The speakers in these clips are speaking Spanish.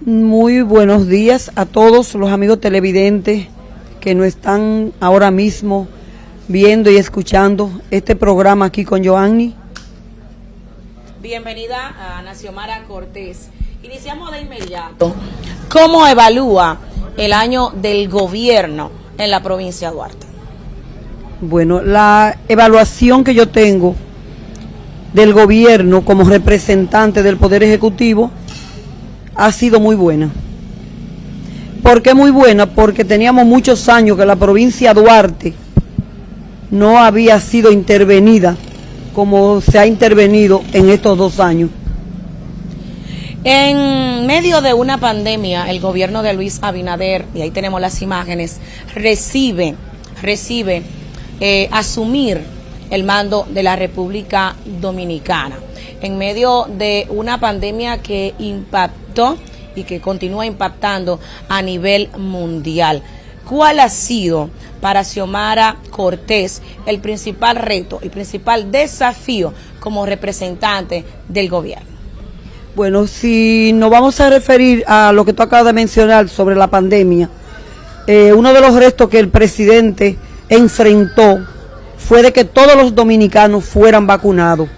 Muy buenos días a todos los amigos televidentes que nos están ahora mismo viendo y escuchando este programa aquí con Joanny. Bienvenida a Naciomara Cortés. Iniciamos de inmediato. ¿Cómo evalúa el año del gobierno en la provincia de Duarte? Bueno, la evaluación que yo tengo del gobierno como representante del Poder Ejecutivo ha sido muy buena. ¿Por qué muy buena? Porque teníamos muchos años que la provincia Duarte no había sido intervenida como se ha intervenido en estos dos años. En medio de una pandemia, el gobierno de Luis Abinader, y ahí tenemos las imágenes, recibe, recibe eh, asumir el mando de la República Dominicana. En medio de una pandemia que impactó y que continúa impactando a nivel mundial. ¿Cuál ha sido para Xiomara Cortés el principal reto, el principal desafío como representante del gobierno? Bueno, si nos vamos a referir a lo que tú acabas de mencionar sobre la pandemia, eh, uno de los retos que el presidente enfrentó fue de que todos los dominicanos fueran vacunados.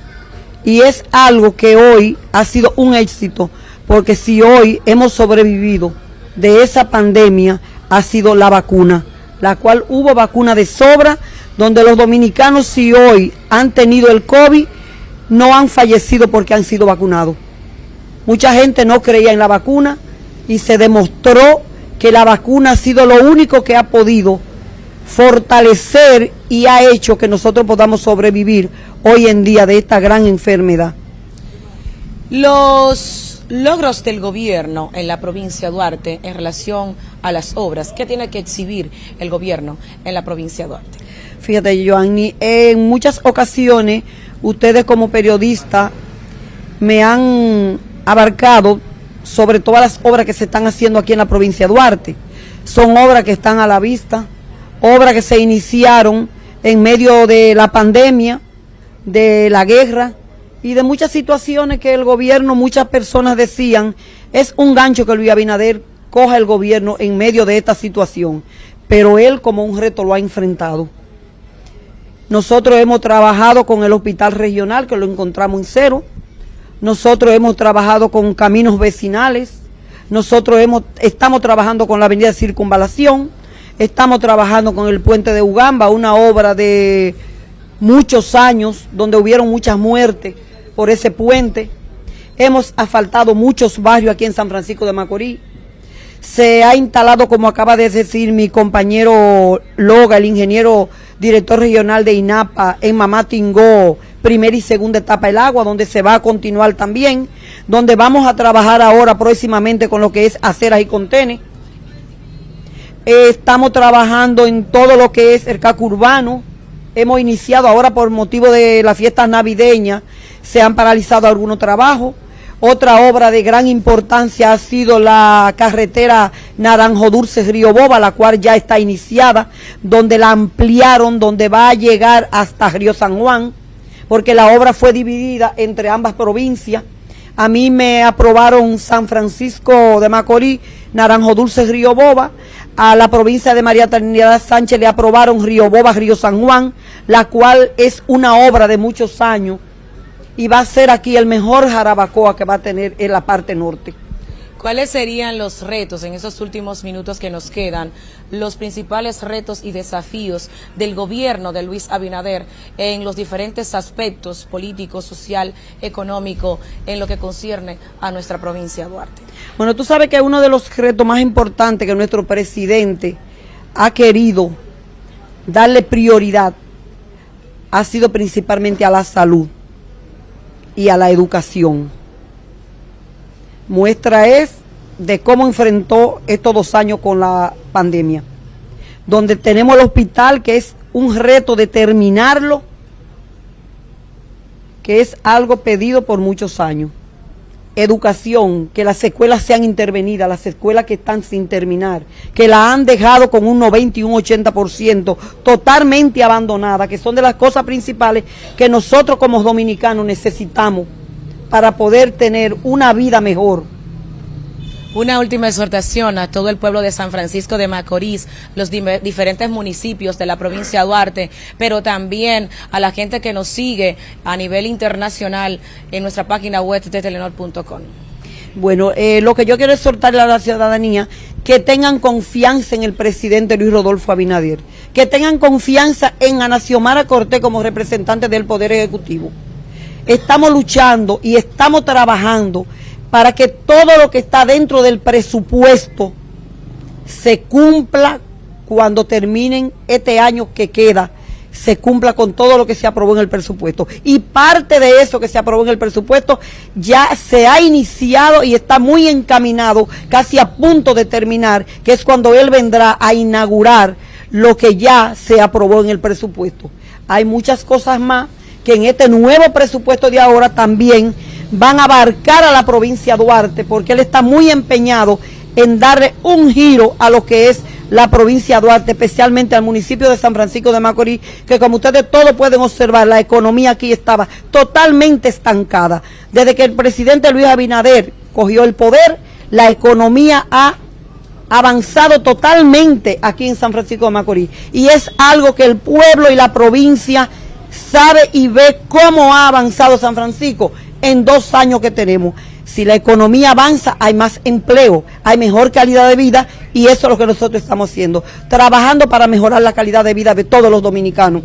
Y es algo que hoy ha sido un éxito, porque si hoy hemos sobrevivido de esa pandemia, ha sido la vacuna, la cual hubo vacuna de sobra, donde los dominicanos si hoy han tenido el COVID, no han fallecido porque han sido vacunados. Mucha gente no creía en la vacuna y se demostró que la vacuna ha sido lo único que ha podido fortalecer y ha hecho que nosotros podamos sobrevivir hoy en día de esta gran enfermedad. Los logros del gobierno en la provincia de Duarte en relación a las obras, ¿qué tiene que exhibir el gobierno en la provincia de Duarte? Fíjate, Joanny, en muchas ocasiones ustedes como periodistas me han abarcado sobre todas las obras que se están haciendo aquí en la provincia de Duarte. Son obras que están a la vista, obras que se iniciaron en medio de la pandemia, de la guerra y de muchas situaciones que el gobierno, muchas personas decían, es un gancho que Luis Abinader coja el gobierno en medio de esta situación, pero él como un reto lo ha enfrentado. Nosotros hemos trabajado con el hospital regional, que lo encontramos en cero, nosotros hemos trabajado con caminos vecinales, nosotros hemos, estamos trabajando con la avenida Circunvalación, estamos trabajando con el puente de Ugamba, una obra de muchos años donde hubieron muchas muertes por ese puente. Hemos asfaltado muchos barrios aquí en San Francisco de Macorís. Se ha instalado, como acaba de decir mi compañero Loga, el ingeniero director regional de INAPA, en Mamá Tingó, primera y segunda etapa el agua, donde se va a continuar también, donde vamos a trabajar ahora próximamente con lo que es aceras y contenes. Estamos trabajando en todo lo que es el CAC urbano. Hemos iniciado ahora por motivo de las fiestas navideñas, se han paralizado algunos trabajos. Otra obra de gran importancia ha sido la carretera Naranjo Dulce Río Boba, la cual ya está iniciada, donde la ampliaron, donde va a llegar hasta Río San Juan porque la obra fue dividida entre ambas provincias. A mí me aprobaron San Francisco de Macorís, Naranjo Dulce, Río Boba. A la provincia de María Trinidad Sánchez le aprobaron Río Boba, Río San Juan, la cual es una obra de muchos años y va a ser aquí el mejor jarabacoa que va a tener en la parte norte. ¿Cuáles serían los retos en esos últimos minutos que nos quedan, los principales retos y desafíos del gobierno de Luis Abinader en los diferentes aspectos político, social, económico, en lo que concierne a nuestra provincia de Duarte? Bueno, tú sabes que uno de los retos más importantes que nuestro presidente ha querido darle prioridad ha sido principalmente a la salud y a la educación Muestra es de cómo enfrentó estos dos años con la pandemia, donde tenemos el hospital que es un reto de terminarlo, que es algo pedido por muchos años. Educación, que las escuelas sean intervenidas, las escuelas que están sin terminar, que la han dejado con un 90 y un 80% totalmente abandonada, que son de las cosas principales que nosotros como dominicanos necesitamos para poder tener una vida mejor. Una última exhortación a todo el pueblo de San Francisco de Macorís, los diferentes municipios de la provincia de Duarte, pero también a la gente que nos sigue a nivel internacional en nuestra página web de telenor.com. Bueno, eh, lo que yo quiero exhortarle a la ciudadanía, que tengan confianza en el presidente Luis Rodolfo Abinader, que tengan confianza en Ana Xiomara Cortés como representante del Poder Ejecutivo. Estamos luchando y estamos trabajando para que todo lo que está dentro del presupuesto se cumpla cuando terminen este año que queda se cumpla con todo lo que se aprobó en el presupuesto. Y parte de eso que se aprobó en el presupuesto ya se ha iniciado y está muy encaminado, casi a punto de terminar, que es cuando él vendrá a inaugurar lo que ya se aprobó en el presupuesto. Hay muchas cosas más que en este nuevo presupuesto de ahora también van a abarcar a la provincia de Duarte, porque él está muy empeñado en darle un giro a lo que es la provincia de Duarte, especialmente al municipio de San Francisco de Macorís, que como ustedes todos pueden observar, la economía aquí estaba totalmente estancada. Desde que el presidente Luis Abinader cogió el poder, la economía ha avanzado totalmente aquí en San Francisco de Macorís. Y es algo que el pueblo y la provincia sabe y ve cómo ha avanzado San Francisco en dos años que tenemos. Si la economía avanza, hay más empleo, hay mejor calidad de vida y eso es lo que nosotros estamos haciendo, trabajando para mejorar la calidad de vida de todos los dominicanos.